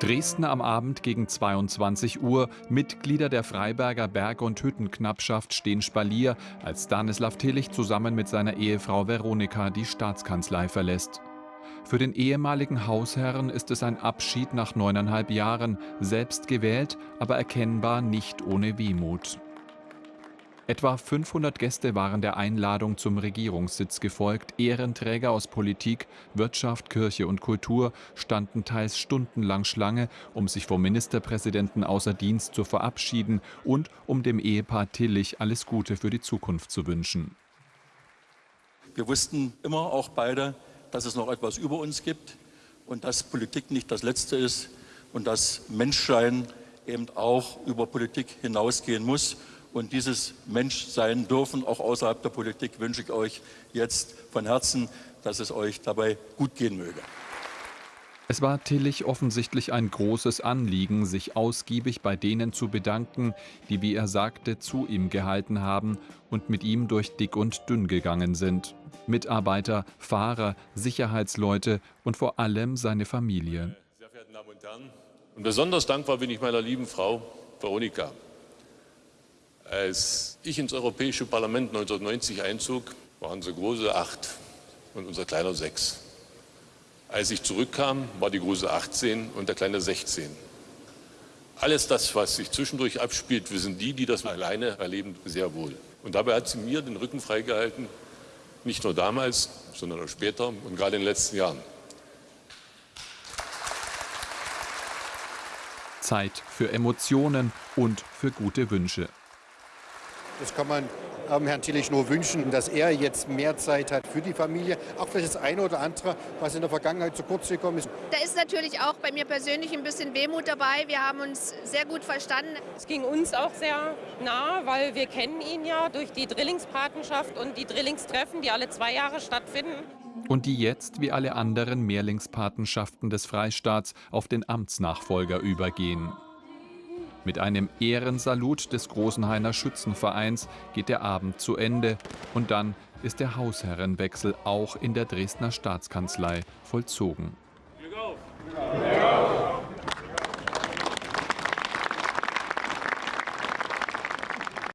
Dresden am Abend gegen 22 Uhr. Mitglieder der Freiberger Berg- und Hüttenknappschaft stehen Spalier, als Stanislav Tillich zusammen mit seiner Ehefrau Veronika die Staatskanzlei verlässt. Für den ehemaligen Hausherrn ist es ein Abschied nach neuneinhalb Jahren, selbst gewählt, aber erkennbar nicht ohne Wehmut. Etwa 500 Gäste waren der Einladung zum Regierungssitz gefolgt. Ehrenträger aus Politik, Wirtschaft, Kirche und Kultur standen teils stundenlang Schlange, um sich vom Ministerpräsidenten außer Dienst zu verabschieden und um dem Ehepaar Tillich alles Gute für die Zukunft zu wünschen. Wir wussten immer auch beide, dass es noch etwas über uns gibt und dass Politik nicht das Letzte ist und dass Menschsein eben auch über Politik hinausgehen muss. Und dieses Menschsein dürfen auch außerhalb der Politik wünsche ich euch jetzt von Herzen, dass es euch dabei gut gehen möge. Es war Tillich offensichtlich ein großes Anliegen, sich ausgiebig bei denen zu bedanken, die, wie er sagte, zu ihm gehalten haben und mit ihm durch dick und dünn gegangen sind. Mitarbeiter, Fahrer, Sicherheitsleute und vor allem seine Familie. Sehr verehrten Damen und Herren, und besonders dankbar bin ich meiner lieben Frau Veronika. Als ich ins Europäische Parlament 1990 einzog, waren sie große acht und unser kleiner sechs. Als ich zurückkam, war die große 18 und der kleine 16. Alles das, was sich zwischendurch abspielt, wissen die, die das alleine erleben, sehr wohl. Und dabei hat sie mir den Rücken freigehalten, nicht nur damals, sondern auch später und gerade in den letzten Jahren. Zeit für Emotionen und für gute Wünsche. Das kann man ähm, Herrn Tillich nur wünschen, dass er jetzt mehr Zeit hat für die Familie. Auch vielleicht das eine oder andere, was in der Vergangenheit zu kurz gekommen ist. Da ist natürlich auch bei mir persönlich ein bisschen Wehmut dabei. Wir haben uns sehr gut verstanden. Es ging uns auch sehr nah, weil wir kennen ihn ja durch die Drillingspatenschaft und die Drillingstreffen, die alle zwei Jahre stattfinden. Und die jetzt, wie alle anderen Mehrlingspatenschaften des Freistaats, auf den Amtsnachfolger übergehen. Mit einem Ehrensalut des Großenhainer Schützenvereins geht der Abend zu Ende und dann ist der Hausherrenwechsel auch in der Dresdner Staatskanzlei vollzogen.